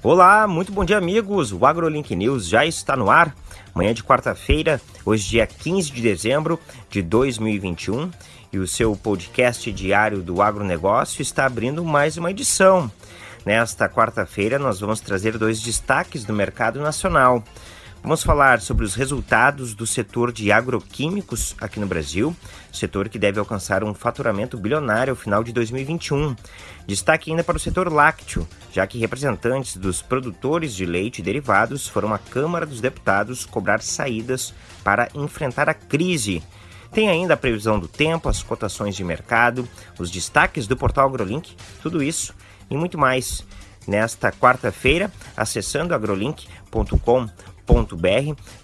Olá, muito bom dia, amigos. O AgroLink News já está no ar. Manhã de quarta-feira, hoje, dia 15 de dezembro de 2021, e o seu podcast diário do agronegócio está abrindo mais uma edição. Nesta quarta-feira, nós vamos trazer dois destaques do mercado nacional. Vamos falar sobre os resultados do setor de agroquímicos aqui no Brasil, setor que deve alcançar um faturamento bilionário ao final de 2021. Destaque ainda para o setor lácteo, já que representantes dos produtores de leite e derivados foram à Câmara dos Deputados cobrar saídas para enfrentar a crise. Tem ainda a previsão do tempo, as cotações de mercado, os destaques do portal AgroLink, tudo isso e muito mais. Nesta quarta-feira, acessando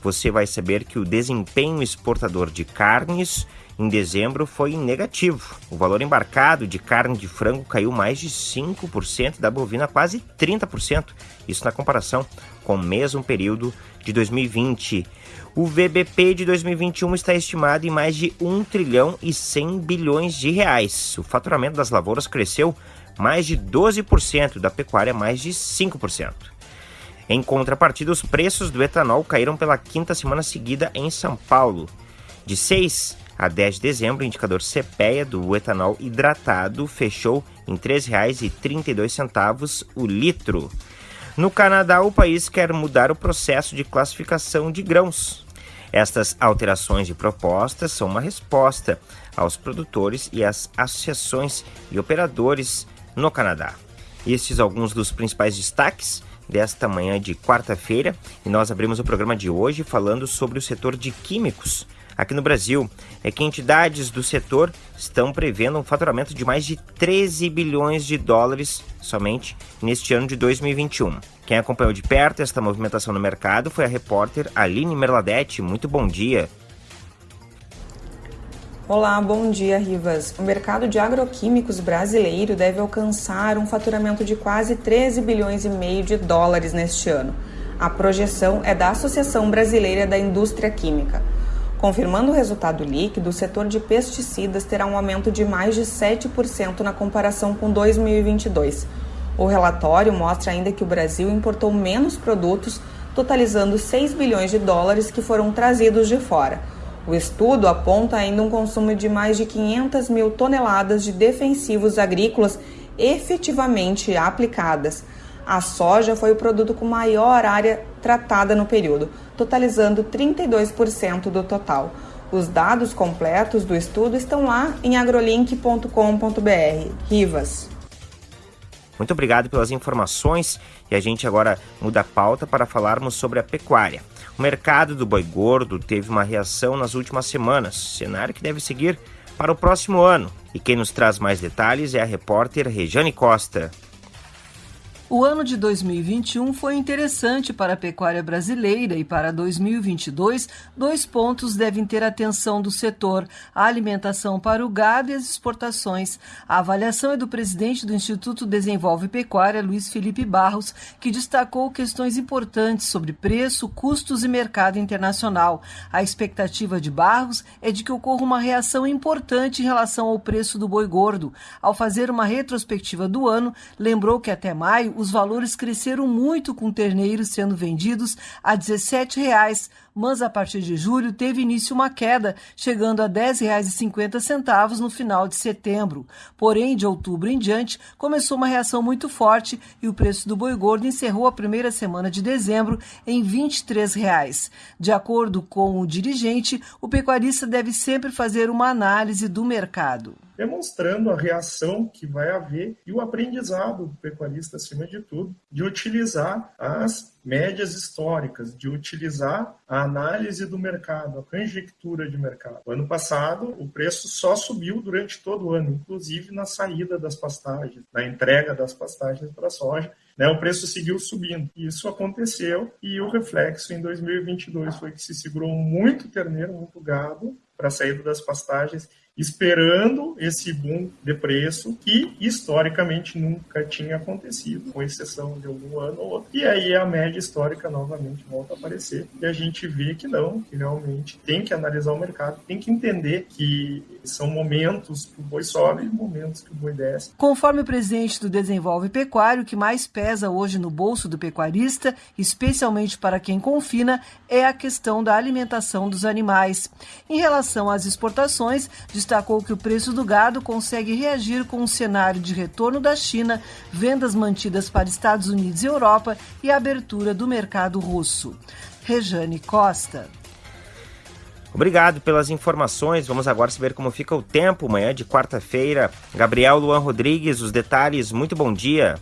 você vai saber que o desempenho exportador de carnes em dezembro foi negativo. O valor embarcado de carne de frango caiu mais de 5%, da bovina quase 30%, isso na comparação com o mesmo período de 2020. O VBP de 2021 está estimado em mais de 1 trilhão e 100 bilhões de reais. O faturamento das lavouras cresceu mais de 12%, da pecuária mais de 5%. Em contrapartida, os preços do etanol caíram pela quinta semana seguida em São Paulo. De 6 a 10 de dezembro, o indicador CPEA do etanol hidratado fechou em R$ 3,32 o litro. No Canadá, o país quer mudar o processo de classificação de grãos. Estas alterações de propostas são uma resposta aos produtores e às associações e operadores no Canadá. Estes alguns dos principais destaques desta manhã de quarta-feira e nós abrimos o programa de hoje falando sobre o setor de químicos aqui no Brasil. É que entidades do setor estão prevendo um faturamento de mais de 13 bilhões de dólares somente neste ano de 2021. Quem acompanhou de perto esta movimentação no mercado foi a repórter Aline Merladete. Muito bom dia. Olá, bom dia, Rivas. O mercado de agroquímicos brasileiro deve alcançar um faturamento de quase 13 bilhões e meio de dólares neste ano. A projeção é da Associação Brasileira da Indústria Química. Confirmando o resultado líquido, o setor de pesticidas terá um aumento de mais de 7% na comparação com 2022. O relatório mostra ainda que o Brasil importou menos produtos, totalizando 6 bilhões de dólares que foram trazidos de fora. O estudo aponta ainda um consumo de mais de 500 mil toneladas de defensivos agrícolas efetivamente aplicadas. A soja foi o produto com maior área tratada no período, totalizando 32% do total. Os dados completos do estudo estão lá em agrolink.com.br. Rivas. Muito obrigado pelas informações e a gente agora muda a pauta para falarmos sobre a pecuária. O mercado do boi gordo teve uma reação nas últimas semanas, cenário que deve seguir para o próximo ano. E quem nos traz mais detalhes é a repórter Rejane Costa. O ano de 2021 foi interessante para a pecuária brasileira e para 2022, dois pontos devem ter atenção do setor: a alimentação para o gado e as exportações. A avaliação é do presidente do Instituto Desenvolve Pecuária, Luiz Felipe Barros, que destacou questões importantes sobre preço, custos e mercado internacional. A expectativa de Barros é de que ocorra uma reação importante em relação ao preço do boi gordo. Ao fazer uma retrospectiva do ano, lembrou que até maio os valores cresceram muito com terneiros sendo vendidos a R$ 17,00 mas a partir de julho teve início uma queda, chegando a R$ 10,50 no final de setembro. Porém, de outubro em diante, começou uma reação muito forte e o preço do boi gordo encerrou a primeira semana de dezembro em R$ 23,00. De acordo com o dirigente, o pecuarista deve sempre fazer uma análise do mercado demonstrando a reação que vai haver e o aprendizado do pecuarista, acima de tudo, de utilizar as médias históricas, de utilizar a análise do mercado, a conjectura de mercado. O ano passado, o preço só subiu durante todo o ano, inclusive na saída das pastagens, na entrega das pastagens para a soja. Né, o preço seguiu subindo. Isso aconteceu e o reflexo em 2022 foi que se segurou muito terneiro, muito gado para a saída das pastagens esperando esse boom de preço que historicamente nunca tinha acontecido, com exceção de algum ano ou outro. E aí a média histórica novamente volta a aparecer e a gente vê que não, que realmente tem que analisar o mercado, tem que entender que são momentos que o boi sobe e momentos que o boi desce. Conforme o presidente do Desenvolve Pecuário, o que mais pesa hoje no bolso do pecuarista, especialmente para quem confina, é a questão da alimentação dos animais. Em relação às exportações, destacou que o preço do gado consegue reagir com um cenário de retorno da China, vendas mantidas para Estados Unidos e Europa e a abertura do mercado russo. Rejane Costa. Obrigado pelas informações. Vamos agora saber como fica o tempo amanhã de quarta-feira. Gabriel Luan Rodrigues, os detalhes. Muito bom dia.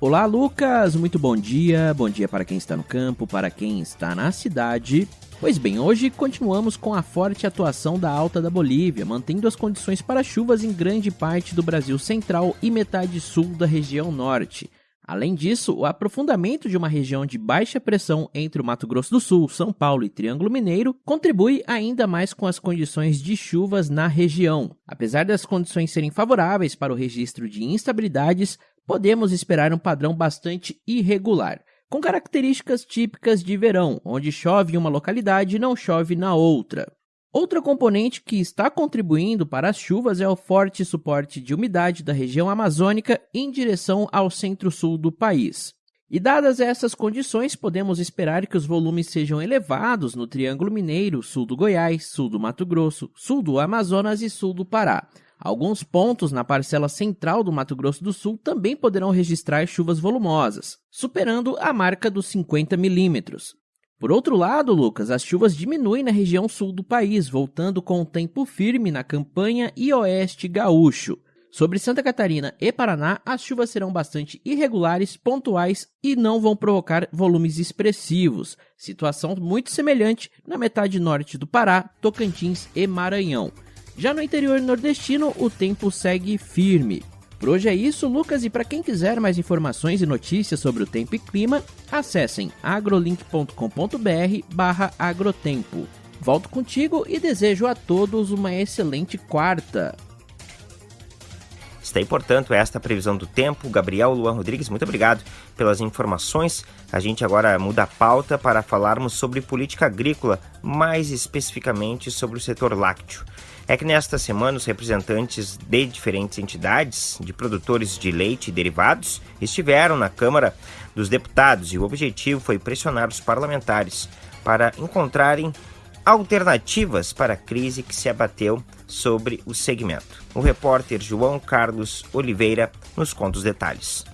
Olá, Lucas. Muito bom dia. Bom dia para quem está no campo, para quem está na cidade. Pois bem, hoje continuamos com a forte atuação da alta da Bolívia, mantendo as condições para chuvas em grande parte do Brasil central e metade sul da região norte. Além disso, o aprofundamento de uma região de baixa pressão entre o Mato Grosso do Sul, São Paulo e Triângulo Mineiro contribui ainda mais com as condições de chuvas na região. Apesar das condições serem favoráveis para o registro de instabilidades, podemos esperar um padrão bastante irregular, com características típicas de verão, onde chove em uma localidade e não chove na outra. Outra componente que está contribuindo para as chuvas é o forte suporte de umidade da região amazônica em direção ao centro-sul do país. E dadas essas condições, podemos esperar que os volumes sejam elevados no Triângulo Mineiro, sul do Goiás, sul do Mato Grosso, sul do Amazonas e sul do Pará. Alguns pontos na parcela central do Mato Grosso do Sul também poderão registrar chuvas volumosas, superando a marca dos 50 milímetros. Por outro lado, Lucas, as chuvas diminuem na região sul do país, voltando com o tempo firme na campanha e oeste gaúcho. Sobre Santa Catarina e Paraná, as chuvas serão bastante irregulares, pontuais e não vão provocar volumes expressivos. Situação muito semelhante na metade norte do Pará, Tocantins e Maranhão. Já no interior nordestino, o tempo segue firme. Por hoje é isso, Lucas, e para quem quiser mais informações e notícias sobre o tempo e clima, acessem agrolink.com.br agrotempo. Volto contigo e desejo a todos uma excelente quarta. Está aí, portanto, esta previsão do tempo. Gabriel Luan Rodrigues, muito obrigado pelas informações. A gente agora muda a pauta para falarmos sobre política agrícola, mais especificamente sobre o setor lácteo é que nesta semana os representantes de diferentes entidades de produtores de leite e derivados estiveram na Câmara dos Deputados e o objetivo foi pressionar os parlamentares para encontrarem alternativas para a crise que se abateu sobre o segmento. O repórter João Carlos Oliveira nos conta os detalhes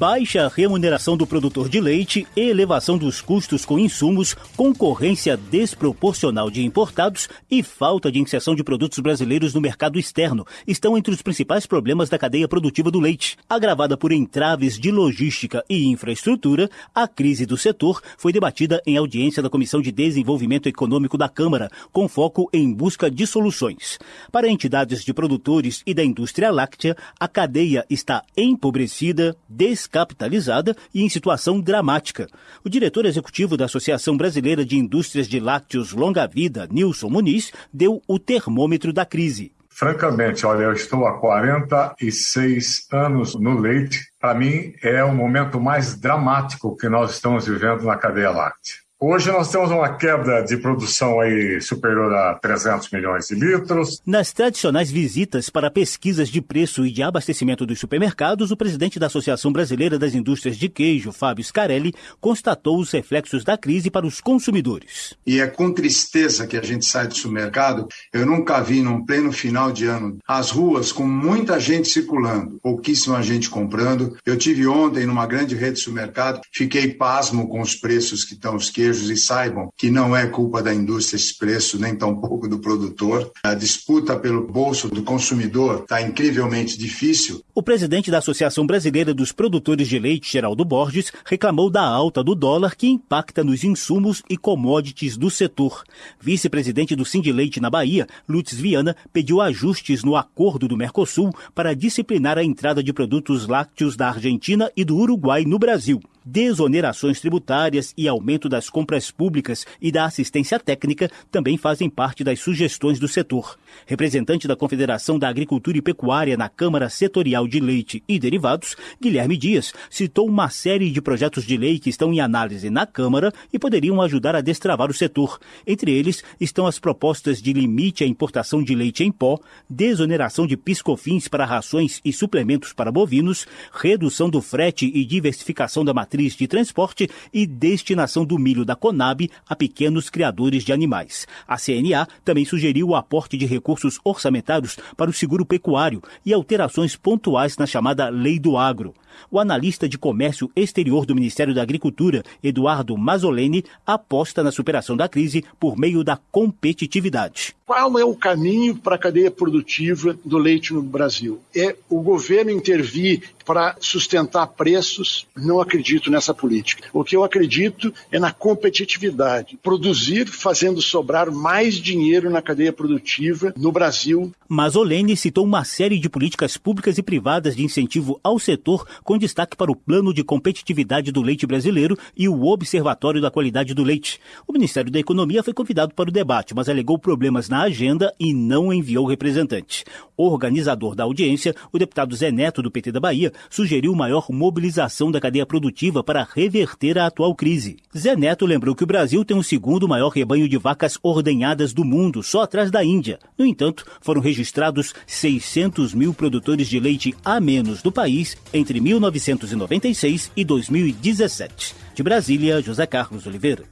baixa remuneração do produtor de leite elevação dos custos com insumos, concorrência desproporcional de importados e falta de inserção de produtos brasileiros no mercado externo estão entre os principais problemas da cadeia produtiva do leite. Agravada por entraves de logística e infraestrutura, a crise do setor foi debatida em audiência da Comissão de Desenvolvimento Econômico da Câmara, com foco em busca de soluções. Para entidades de produtores e da indústria láctea, a cadeia está empobrecida, descabelada descapitalizada e em situação dramática. O diretor executivo da Associação Brasileira de Indústrias de Lácteos Longa Vida, Nilson Muniz, deu o termômetro da crise. Francamente, olha, eu estou há 46 anos no leite. Para mim, é o momento mais dramático que nós estamos vivendo na cadeia láctea. Hoje nós temos uma queda de produção aí superior a 300 milhões de litros. Nas tradicionais visitas para pesquisas de preço e de abastecimento dos supermercados, o presidente da Associação Brasileira das Indústrias de Queijo, Fábio Scarelli, constatou os reflexos da crise para os consumidores. E é com tristeza que a gente sai do supermercado. Eu nunca vi, num pleno final de ano, as ruas com muita gente circulando, pouquíssima gente comprando. Eu tive ontem numa grande rede de supermercado, fiquei pasmo com os preços que estão os queijos e saibam que não é culpa da indústria esse preço, nem tampouco do produtor. A disputa pelo bolso do consumidor está incrivelmente difícil. O presidente da Associação Brasileira dos Produtores de Leite, Geraldo Borges, reclamou da alta do dólar que impacta nos insumos e commodities do setor. Vice-presidente do Leite na Bahia, Lutz Viana, pediu ajustes no acordo do Mercosul para disciplinar a entrada de produtos lácteos da Argentina e do Uruguai no Brasil. Desonerações tributárias e aumento das compras públicas e da assistência técnica também fazem parte das sugestões do setor. Representante da Confederação da Agricultura e Pecuária na Câmara Setorial de Leite e Derivados, Guilherme Dias, citou uma série de projetos de lei que estão em análise na Câmara e poderiam ajudar a destravar o setor. Entre eles estão as propostas de limite à importação de leite em pó, desoneração de piscofins para rações e suplementos para bovinos, redução do frete e diversificação da matriz de transporte e destinação do milho da Conab a pequenos criadores de animais. A CNA também sugeriu o aporte de recursos orçamentários para o seguro pecuário e alterações pontuais na chamada Lei do Agro. O analista de comércio exterior do Ministério da Agricultura, Eduardo Mazzoleni, aposta na superação da crise por meio da competitividade. Qual é o caminho para a cadeia produtiva do leite no Brasil? É o governo intervir para sustentar preços? Não acredito nessa política. O que eu acredito é na competitividade. Produzir fazendo sobrar mais dinheiro na cadeia produtiva no Brasil. Mazzoleni citou uma série de políticas públicas e privadas de incentivo ao setor com destaque para o Plano de Competitividade do Leite Brasileiro e o Observatório da Qualidade do Leite. O Ministério da Economia foi convidado para o debate, mas alegou problemas na agenda e não enviou representante. Organizador da audiência, o deputado Zé Neto, do PT da Bahia, sugeriu maior mobilização da cadeia produtiva para reverter a atual crise. Zé Neto lembrou que o Brasil tem o segundo maior rebanho de vacas ordenhadas do mundo, só atrás da Índia. No entanto, foram registrados 600 mil produtores de leite a menos do país entre 1996 e 2017. De Brasília, José Carlos Oliveira.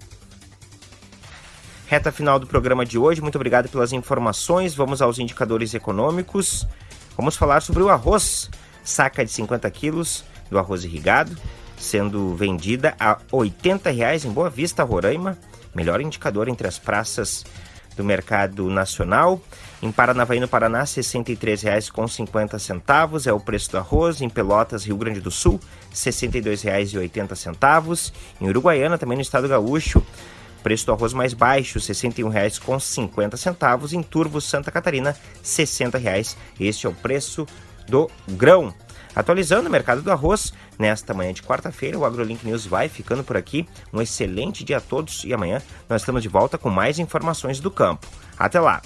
Reta final do programa de hoje. Muito obrigado pelas informações. Vamos aos indicadores econômicos. Vamos falar sobre o arroz. Saca de 50 quilos do arroz irrigado, sendo vendida a 80 reais em Boa Vista, Roraima. Melhor indicador entre as praças do mercado nacional. Em Paranavaí, no Paraná, R$ 63,50 é o preço do arroz. Em Pelotas, Rio Grande do Sul, R$ 62,80. Em Uruguaiana, também no estado gaúcho, preço do arroz mais baixo, R$ 61,50. Em Turvo, Santa Catarina, R$ 60,00. Este é o preço do grão. Atualizando o mercado do arroz, nesta manhã de quarta-feira, o AgroLink News vai ficando por aqui. Um excelente dia a todos e amanhã nós estamos de volta com mais informações do campo. Até lá!